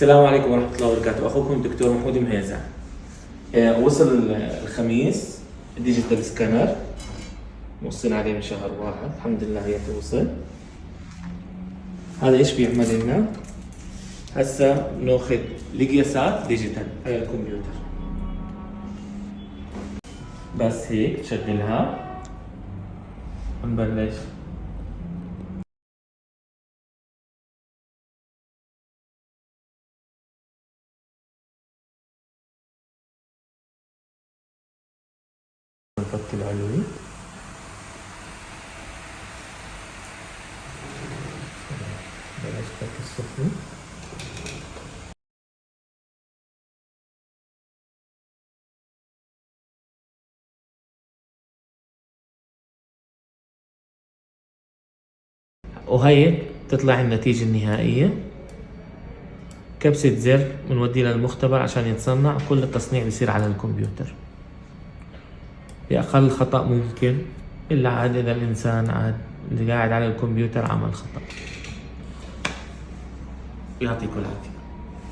السلام عليكم ورحمة الله وبركاته. أخوكم الدكتور محمود مهيزع آه، وصل الخميس digital scanner موصين عليه من شهر واحد. الحمد لله هي توصل. هذا إيش بيعمل لنا؟ هسا بناخذ القياسات digital على الكمبيوتر بس هيك تشغلها ونبلش العلوي بلاش السفلي وهي تطلع النتيجة النهائية. كبسة زر بنوديه للمختبر عشان يتصنع. كل التصنيع بيصير على الكمبيوتر. بأقل خطأ ممكن إلا عاد إذا الإنسان عاد اللي قاعد على الكمبيوتر عمل خطأ. يعطيكم العافية.